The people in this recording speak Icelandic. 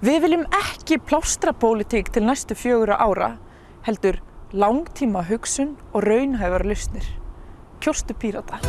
Við viljum ekki plástrapólitík til næstu fjögur ára, heldur langtíma hugsun og raunhæfar lausnir. Kjóstu Pírata.